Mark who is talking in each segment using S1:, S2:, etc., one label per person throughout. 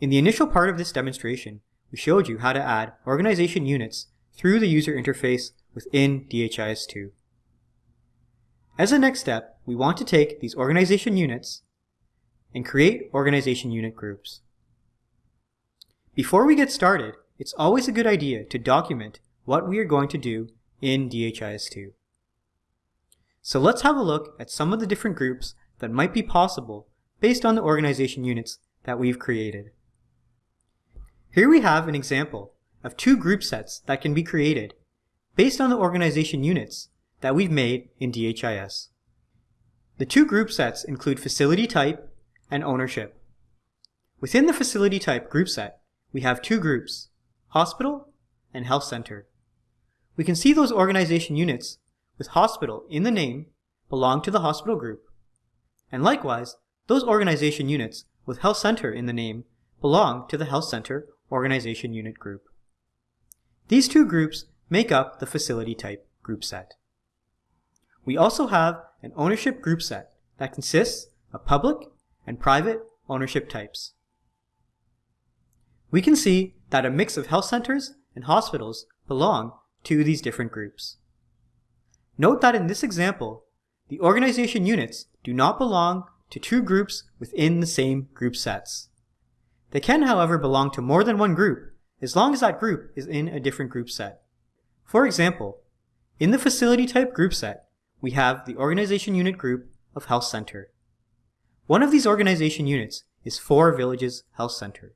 S1: In the initial part of this demonstration, we showed you how to add organization units through the user interface within DHIS2. As a next step, we want to take these organization units and create organization unit groups. Before we get started, it's always a good idea to document what we are going to do in DHIS2. So let's have a look at some of the different groups that might be possible based on the organization units that we've created. Here we have an example of two group sets that can be created based on the organization units that we've made in DHIS. The two group sets include facility type and ownership. Within the facility type group set, we have two groups, hospital and health center. We can see those organization units with hospital in the name belong to the hospital group. And likewise, those organization units with health center in the name belong to the health center organization unit group. These two groups make up the facility type group set. We also have an ownership group set that consists of public and private ownership types. We can see that a mix of health centers and hospitals belong to these different groups. Note that in this example, the organization units do not belong to two groups within the same group sets. They can, however, belong to more than one group as long as that group is in a different group set. For example, in the facility type group set, we have the organization unit group of Health Center. One of these organization units is Four Villages Health Center.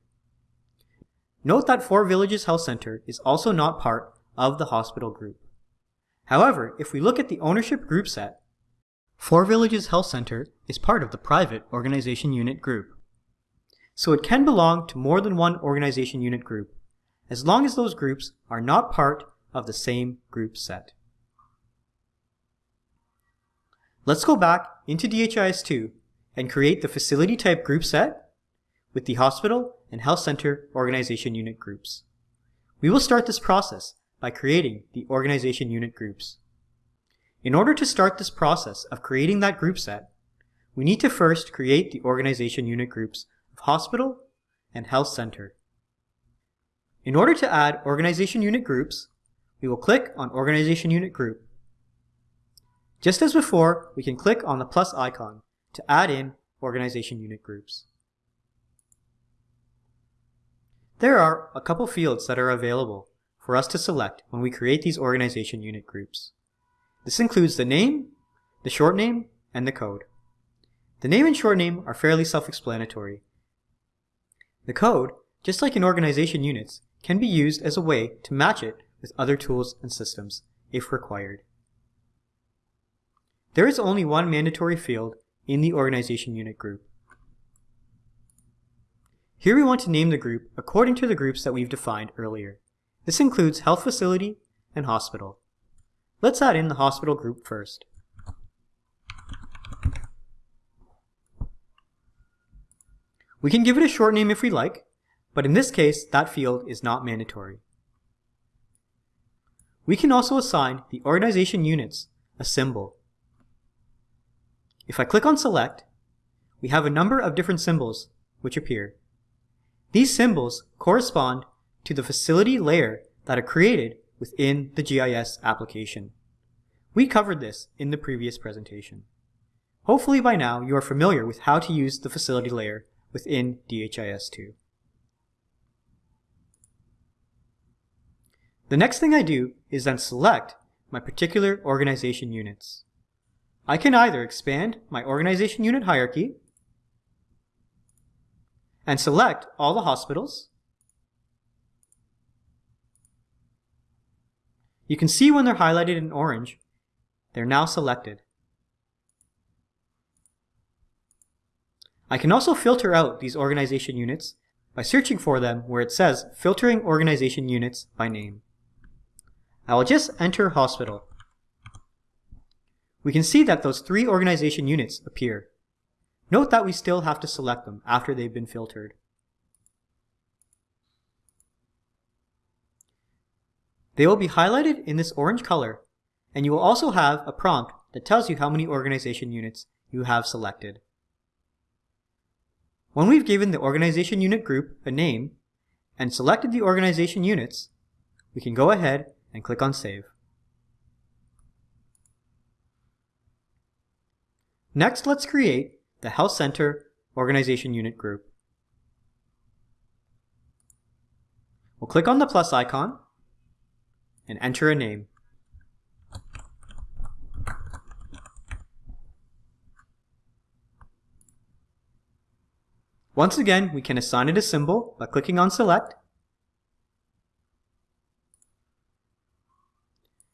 S1: Note that Four Villages Health Center is also not part of the hospital group. However, if we look at the ownership group set, Four Villages Health Center is part of the private organization unit group. So it can belong to more than one organization unit group, as long as those groups are not part of the same group set. Let's go back into DHIS2 and create the facility type group set with the hospital and health center organization unit groups. We will start this process by creating the organization unit groups. In order to start this process of creating that group set, we need to first create the organization unit groups hospital and health center. In order to add organization unit groups, we will click on organization unit group just as before, we can click on the plus icon to add in organization unit groups. There are a couple fields that are available for us to select when we create these organization unit groups. This includes the name, the short name, and the code. The name and short name are fairly self-explanatory. The code, just like in organization units, can be used as a way to match it with other tools and systems if required. There is only one mandatory field in the organization unit group. Here we want to name the group according to the groups that we've defined earlier. This includes health facility and hospital. Let's add in the hospital group first. We can give it a short name if we like, but in this case, that field is not mandatory. We can also assign the organization units a symbol if I click on select, we have a number of different symbols which appear. These symbols correspond to the facility layer that are created within the GIS application. We covered this in the previous presentation. Hopefully by now you are familiar with how to use the facility layer within DHIS2. The next thing I do is then select my particular organization units. I can either expand my organization unit hierarchy and select all the hospitals. You can see when they're highlighted in orange, they're now selected. I can also filter out these organization units by searching for them where it says filtering organization units by name. I will just enter hospital we can see that those three organization units appear. Note that we still have to select them after they've been filtered. They will be highlighted in this orange color, and you will also have a prompt that tells you how many organization units you have selected. When we've given the organization unit group a name and selected the organization units, we can go ahead and click on Save. Next, let's create the Health Center Organization Unit group. We'll click on the plus icon and enter a name. Once again, we can assign it a symbol by clicking on Select.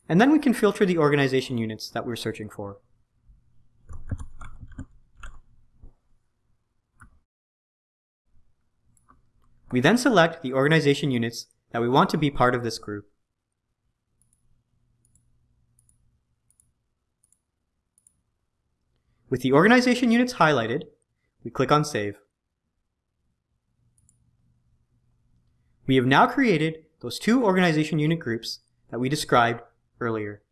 S1: And then we can filter the organization units that we're searching for. We then select the organization units that we want to be part of this group. With the organization units highlighted, we click on Save. We have now created those two organization unit groups that we described earlier.